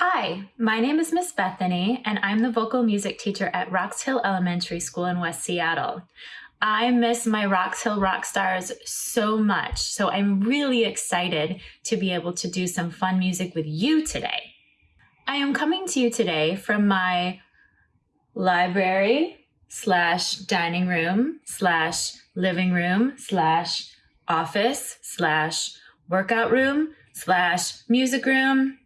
Hi, my name is Miss Bethany, and I'm the vocal music teacher at Roxhill Elementary School in West Seattle. I miss my Roxhill rock stars so much, so I'm really excited to be able to do some fun music with you today. I am coming to you today from my library slash dining room slash living room slash office slash workout room slash music room.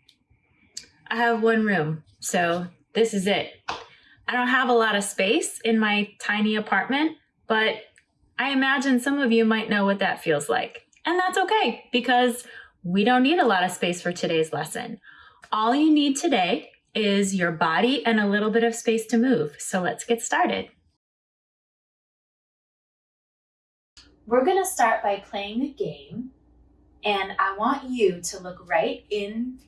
I have one room, so this is it. I don't have a lot of space in my tiny apartment, but I imagine some of you might know what that feels like. And that's okay because we don't need a lot of space for today's lesson. All you need today is your body and a little bit of space to move. So let's get started. We're gonna start by playing a game and I want you to look right in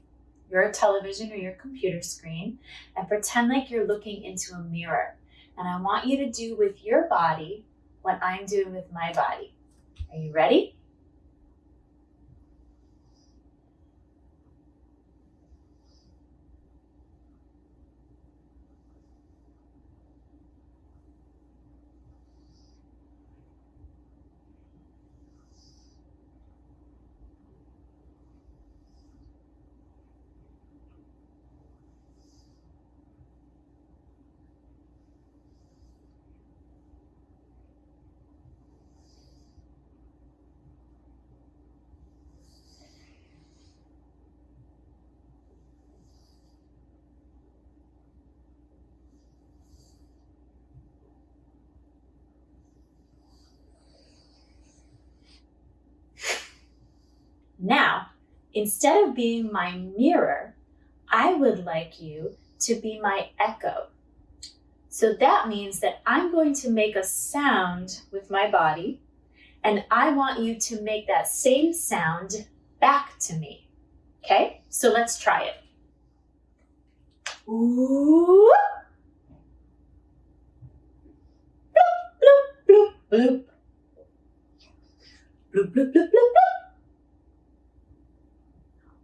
your television or your computer screen and pretend like you're looking into a mirror. And I want you to do with your body what I'm doing with my body. Are you ready? Now, instead of being my mirror, I would like you to be my echo. So that means that I'm going to make a sound with my body, and I want you to make that same sound back to me. Okay, so let's try it. Ooh. Bloop, bloop, bloop, bloop. Bloop, bloop, bloop, bloop, bloop.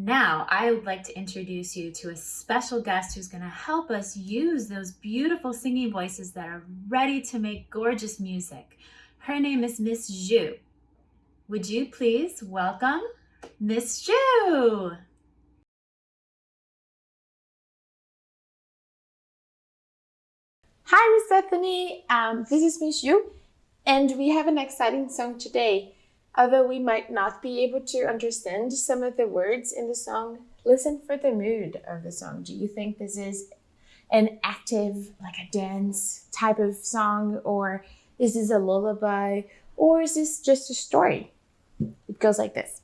Now, I would like to introduce you to a special guest who's going to help us use those beautiful singing voices that are ready to make gorgeous music. Her name is Miss Zhu. Would you please welcome Miss Zhu? Hi, Miss Bethany. Um, this is Miss Zhu, and we have an exciting song today. Although we might not be able to understand some of the words in the song, listen for the mood of the song. Do you think this is an active, like a dance type of song, or is this a lullaby, or is this just a story? It goes like this.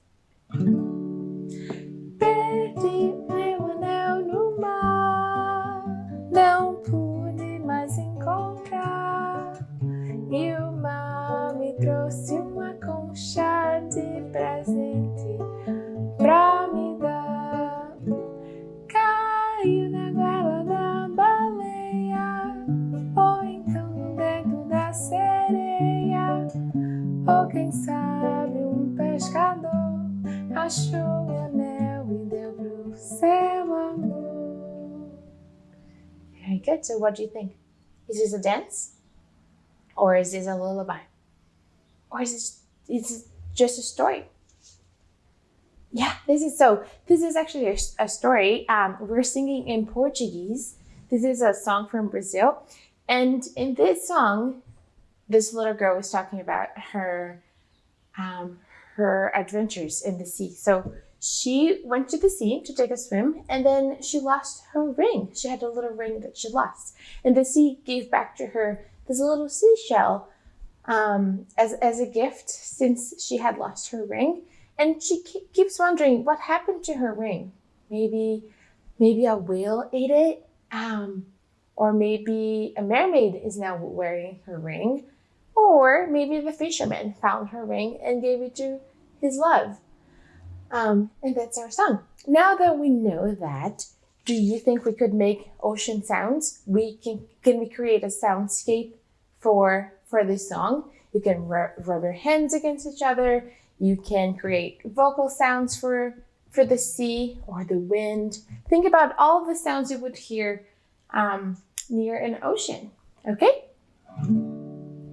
Good. So what do you think? Is this a dance? Or is this a lullaby? Or is this is just a story? Yeah, this is so. This is actually a, a story. Um, we're singing in Portuguese. This is a song from Brazil. And in this song, this little girl was talking about her um, her adventures in the sea. So she went to the sea to take a swim and then she lost her ring. She had a little ring that she lost. And the sea gave back to her this little seashell um, as, as a gift since she had lost her ring. And she keeps wondering what happened to her ring. Maybe, maybe a whale ate it. Um, or maybe a mermaid is now wearing her ring. Or maybe the fisherman found her ring and gave it to his love. Um, and that's our song. Now that we know that, do you think we could make ocean sounds? We can can we create a soundscape for for this song? You can rub, rub your hands against each other. You can create vocal sounds for for the sea or the wind. Think about all the sounds you would hear um, near an ocean. Okay?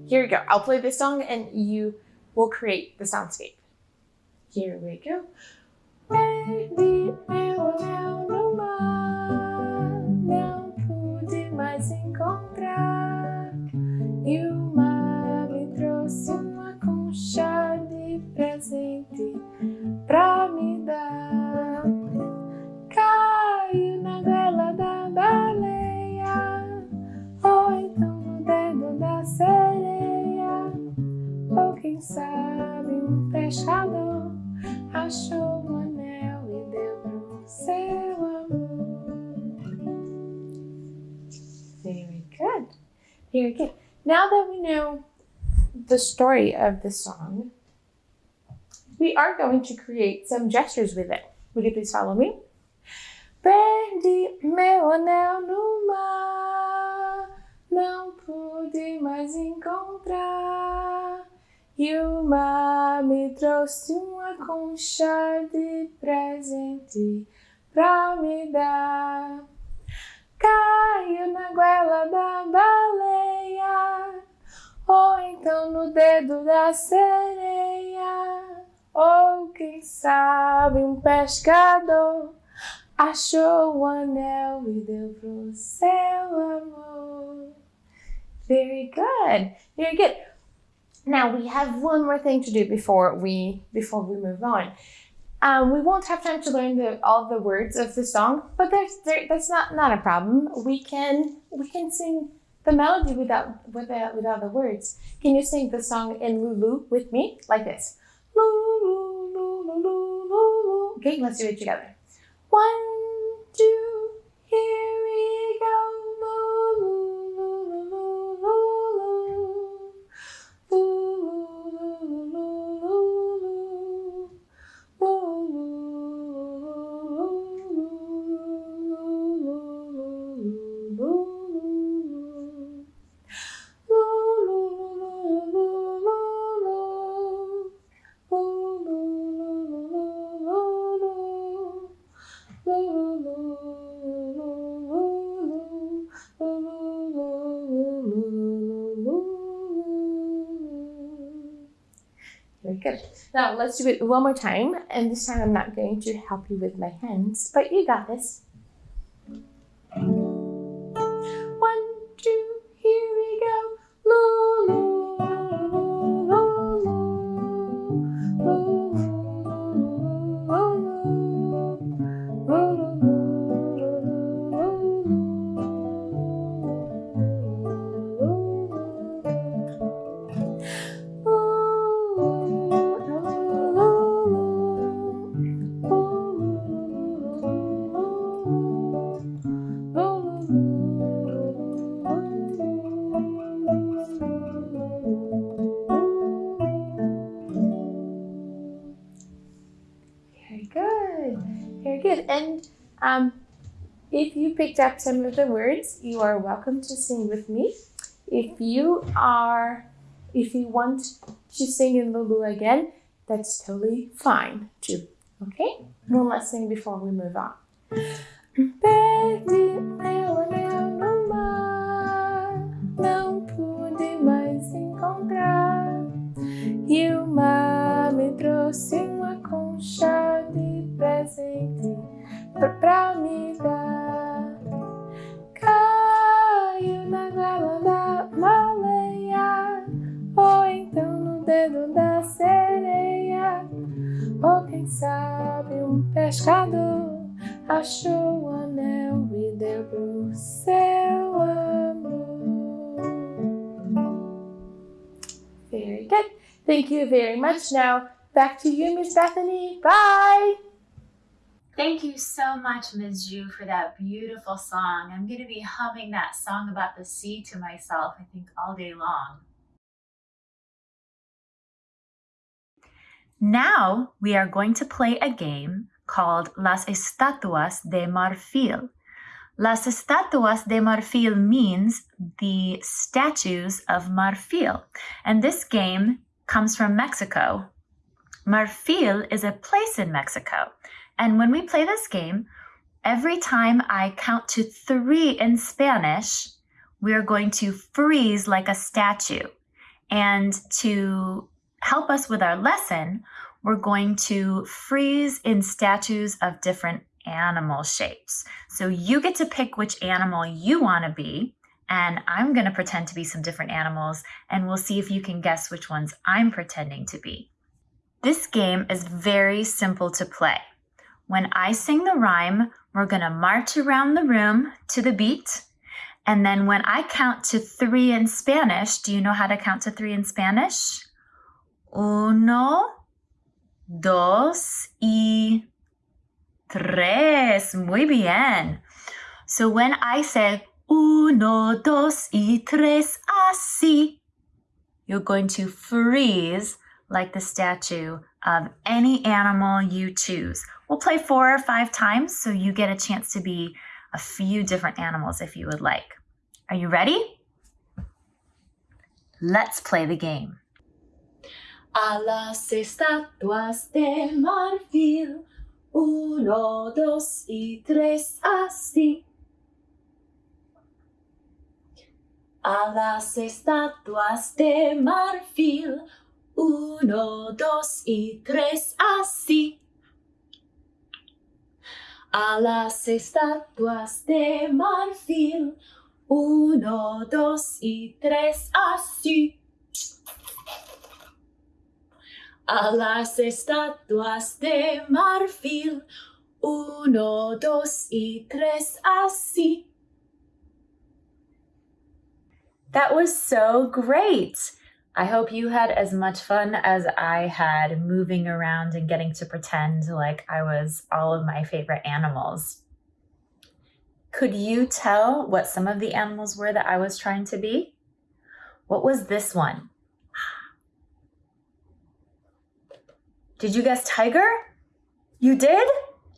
Here we go. I'll play this song and you will create the soundscape. Here we go. Baby, meu anel no mar, não pude mais encontrar. E o mar me trouxe uma concha de presente pra me dar. Caiu na goela da baleia, ou então no dedo da sereia, ou quem sabe um pescador achou um anel e deu pro seu amor. Very good. Very good. Now that we know the story of the song, we are going to create some gestures with it. Would you please follow me? Perdi meu anel no mar, não pude mais encontrar. E o mar me trouxe uma concha de presente pra me dar. Caiu na goela da baleia, ou então no dedo da sereia, ou quem sabe um pescador achou o anel e deu pro seu amor. Very good. Very good. Now we have one more thing to do before we before we move on. Um, we won't have time to learn the, all the words of the song, but there's there, that's not not a problem. We can we can sing the melody without without without the words. Can you sing the song in Lulu with me like this? Lulu, Lulu, Lulu, Lulu. Okay, let's do it together. One, two, Very good. Now let's do it one more time. And this time I'm not going to help you with my hands, but you got this. Picked up some of the words, you are welcome to sing with me. If you are, if you want to sing in Lulu again, that's totally fine too. Okay? One last thing before we move on. Sabe um pescador achou o anel e deu pro seu amor. Very good. Thank you very much. Now back to you, Miss Bethany. Bye. Thank you so much, Ms. Ju, for that beautiful song. I'm going to be humming that song about the sea to myself, I think, all day long. Now we are going to play a game called Las Estatuas de Marfil. Las Estatuas de Marfil means the statues of Marfil. And this game comes from Mexico. Marfil is a place in Mexico. And when we play this game, every time I count to three in Spanish, we're going to freeze like a statue. And to help us with our lesson, we're going to freeze in statues of different animal shapes. So you get to pick which animal you want to be, and I'm going to pretend to be some different animals, and we'll see if you can guess which ones I'm pretending to be. This game is very simple to play. When I sing the rhyme, we're going to march around the room to the beat. And then when I count to three in Spanish, do you know how to count to three in Spanish? Uno, dos y tres. Muy bien. So when I say uno, dos y tres, así, you're going to freeze like the statue of any animal you choose. We'll play four or five times so you get a chance to be a few different animals if you would like. Are you ready? Let's play the game. A las estatuas de marfil, uno, dos y tres, así. A las estatuas de marfil, uno, dos y tres, así. A las estatuas de marfil, uno, dos y tres, así a las estatuas de marfil. Uno, dos y tres, así. That was so great. I hope you had as much fun as I had moving around and getting to pretend like I was all of my favorite animals. Could you tell what some of the animals were that I was trying to be? What was this one? Did you guess tiger? You did?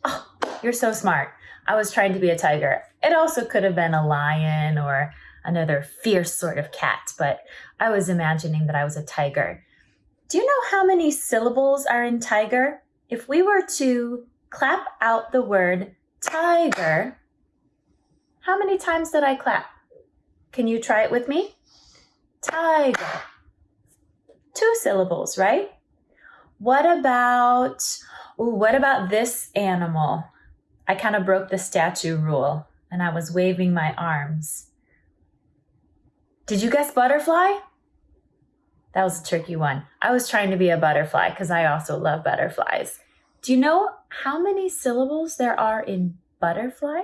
Oh, you're so smart. I was trying to be a tiger. It also could have been a lion or another fierce sort of cat, but I was imagining that I was a tiger. Do you know how many syllables are in tiger? If we were to clap out the word tiger, how many times did I clap? Can you try it with me? Tiger. Two syllables, right? What about, ooh, what about this animal? I kind of broke the statue rule and I was waving my arms. Did you guess butterfly? That was a tricky one. I was trying to be a butterfly because I also love butterflies. Do you know how many syllables there are in butterfly?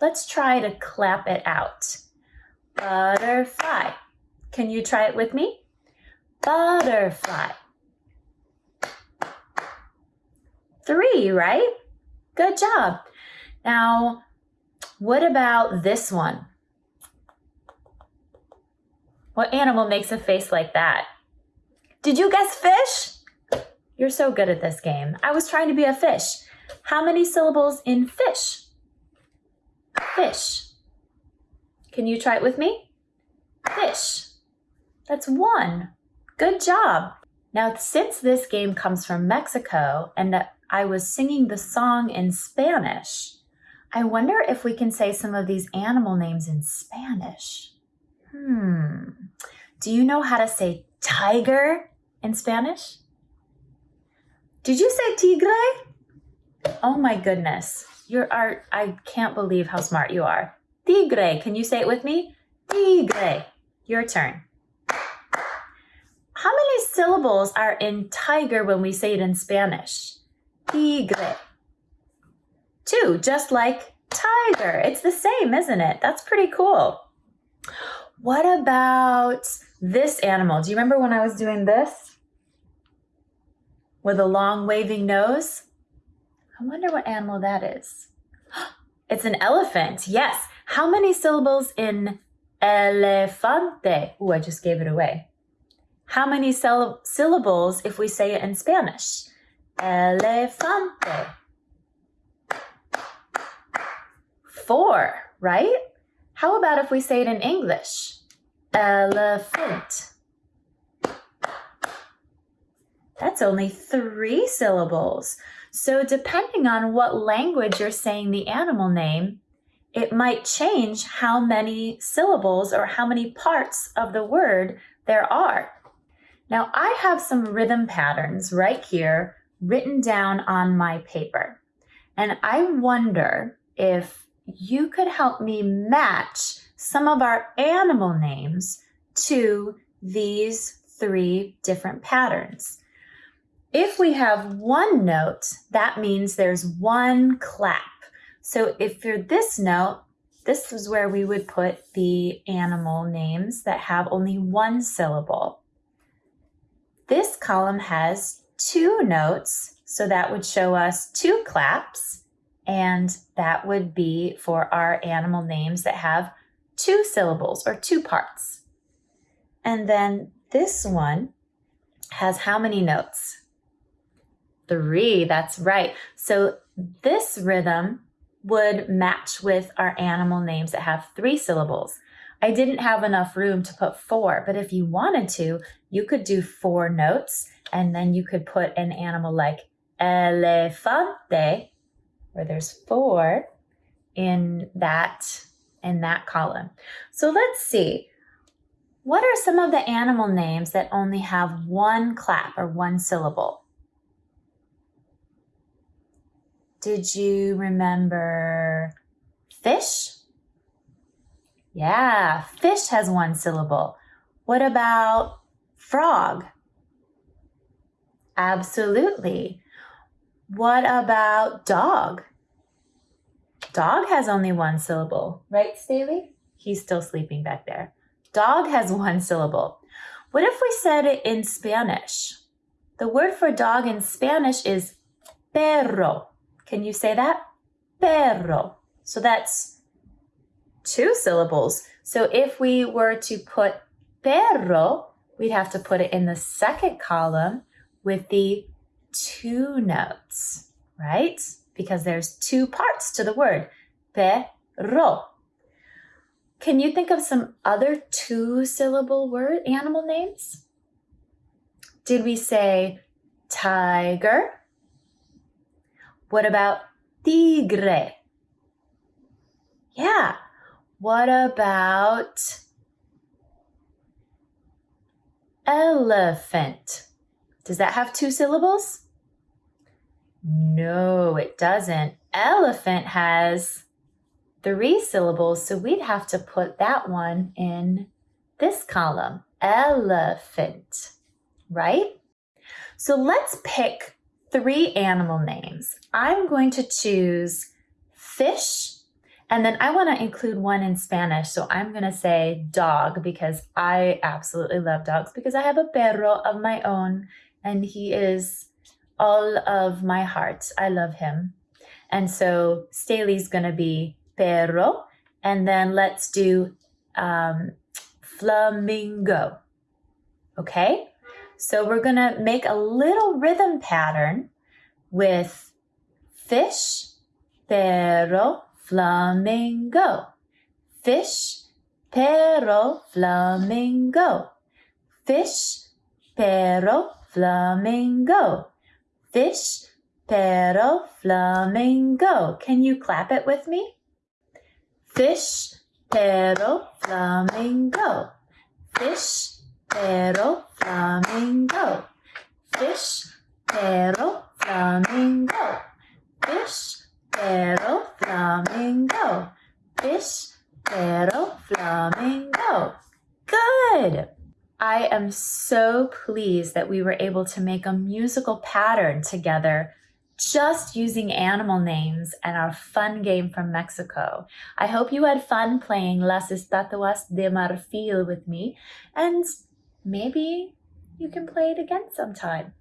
Let's try to clap it out. Butterfly. Can you try it with me? Butterfly. Three, right? Good job. Now, what about this one? What animal makes a face like that? Did you guess fish? You're so good at this game. I was trying to be a fish. How many syllables in fish? Fish. Can you try it with me? Fish. That's one. Good job. Now, since this game comes from Mexico and I was singing the song in Spanish. I wonder if we can say some of these animal names in Spanish. Hmm. Do you know how to say tiger in Spanish? Did you say tigre? Oh my goodness. You're are I can't believe how smart you are. Tigre. Can you say it with me? Tigre. Your turn. How many syllables are in tiger when we say it in Spanish? Tigre. Two, just like tiger. It's the same, isn't it? That's pretty cool. What about this animal? Do you remember when I was doing this? With a long waving nose? I wonder what animal that is. It's an elephant. Yes. How many syllables in elefante? Ooh, I just gave it away. How many syllables if we say it in Spanish? Elefante. Four, right? How about if we say it in English? Elephant. That's only three syllables. So, depending on what language you're saying the animal name, it might change how many syllables or how many parts of the word there are. Now, I have some rhythm patterns right here written down on my paper. And I wonder if you could help me match some of our animal names to these three different patterns. If we have one note, that means there's one clap. So if you're this note, this is where we would put the animal names that have only one syllable. This column has two notes, so that would show us two claps, and that would be for our animal names that have two syllables or two parts. And then this one has how many notes? Three, that's right. So this rhythm would match with our animal names that have three syllables. I didn't have enough room to put four, but if you wanted to, you could do four notes and then you could put an animal like elefante, where there's four in that in that column. So let's see. What are some of the animal names that only have one clap or one syllable? Did you remember fish? Yeah, fish has one syllable. What about frog? Absolutely. What about dog? Dog has only one syllable, right, Staley? He's still sleeping back there. Dog has one syllable. What if we said it in Spanish? The word for dog in Spanish is perro. Can you say that? Perro. So that's two syllables. So if we were to put perro, we'd have to put it in the second column with the two notes, right? because there's two parts to the word. Perro. Can you think of some other two syllable word animal names? Did we say tiger? What about tigre? Yeah. What about elephant? Does that have two syllables? No, it doesn't. Elephant has three syllables, so we'd have to put that one in this column. Elephant, right? So let's pick three animal names. I'm going to choose fish, and then I want to include one in Spanish. So I'm going to say dog because I absolutely love dogs because I have a perro of my own, and he is all of my heart. I love him. And so Staley's going to be perro. And then let's do um, flamingo. Okay? So we're going to make a little rhythm pattern with fish, perro, flamingo. Fish, perro, flamingo. Fish, perro, flamingo fish, perro, flamingo. Can you clap it with me? Fish, perro, flamingo. Fish, perro, flamingo. Fish, perro, flamingo. Fish, perro, flamingo. Fish, perro, flamingo. Good. I am so pleased that we were able to make a musical pattern together just using animal names and our fun game from Mexico. I hope you had fun playing Las Estatuas de Marfil with me, and maybe you can play it again sometime.